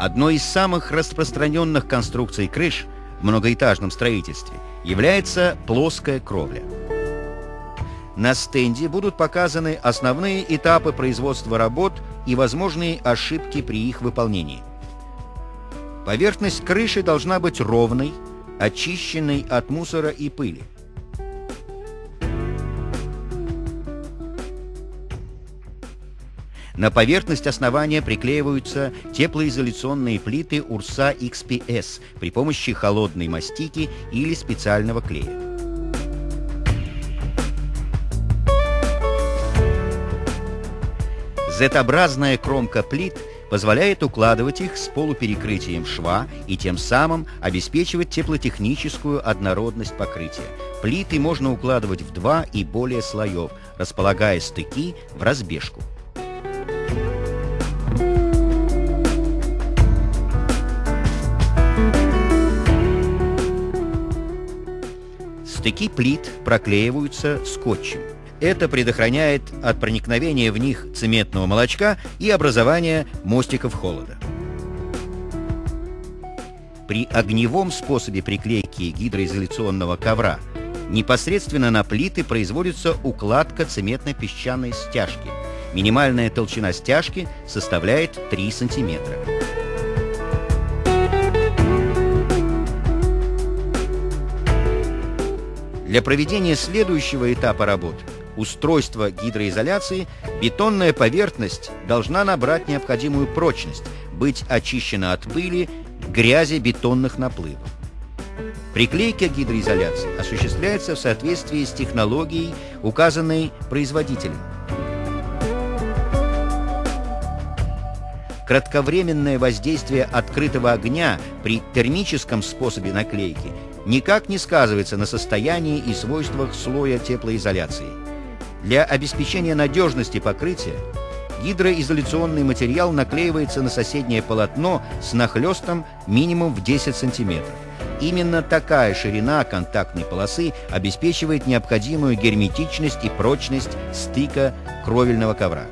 Одной из самых распространенных конструкций крыш в многоэтажном строительстве является плоская кровля. На стенде будут показаны основные этапы производства работ и возможные ошибки при их выполнении. Поверхность крыши должна быть ровной, очищенной от мусора и пыли. На поверхность основания приклеиваются теплоизоляционные плиты Урса XPS при помощи холодной мастики или специального клея. Z-образная кромка плит позволяет укладывать их с полуперекрытием шва и тем самым обеспечивать теплотехническую однородность покрытия. Плиты можно укладывать в два и более слоев, располагая стыки в разбежку. Стыки плит проклеиваются скотчем. Это предохраняет от проникновения в них цементного молочка и образования мостиков холода. При огневом способе приклейки гидроизоляционного ковра непосредственно на плиты производится укладка цементно-песчаной стяжки. Минимальная толщина стяжки составляет 3 сантиметра. Для проведения следующего этапа работ устройства гидроизоляции бетонная поверхность должна набрать необходимую прочность, быть очищена от пыли, грязи бетонных наплывов. Приклейка гидроизоляции осуществляется в соответствии с технологией, указанной производителем. Кратковременное воздействие открытого огня при термическом способе наклейки никак не сказывается на состоянии и свойствах слоя теплоизоляции. Для обеспечения надежности покрытия гидроизоляционный материал наклеивается на соседнее полотно с нахлестом минимум в 10 см. Именно такая ширина контактной полосы обеспечивает необходимую герметичность и прочность стыка кровельного ковра.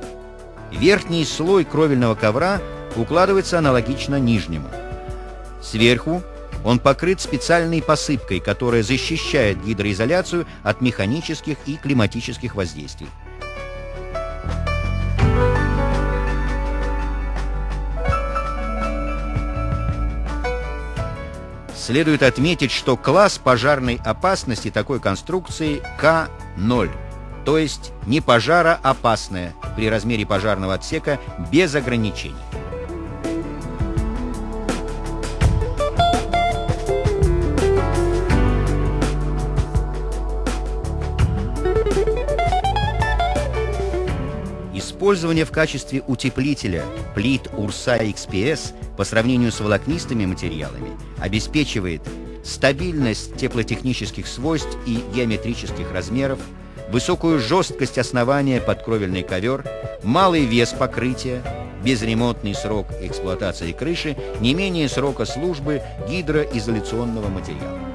Верхний слой кровельного ковра укладывается аналогично нижнему. Сверху он покрыт специальной посыпкой, которая защищает гидроизоляцию от механических и климатических воздействий. Следует отметить, что класс пожарной опасности такой конструкции К0, то есть не пожароопасная при размере пожарного отсека без ограничений. Использование в качестве утеплителя плит Урса XPS по сравнению с волокнистыми материалами обеспечивает стабильность теплотехнических свойств и геометрических размеров, высокую жесткость основания под кровельный ковер, малый вес покрытия, безремонтный срок эксплуатации крыши, не менее срока службы гидроизоляционного материала.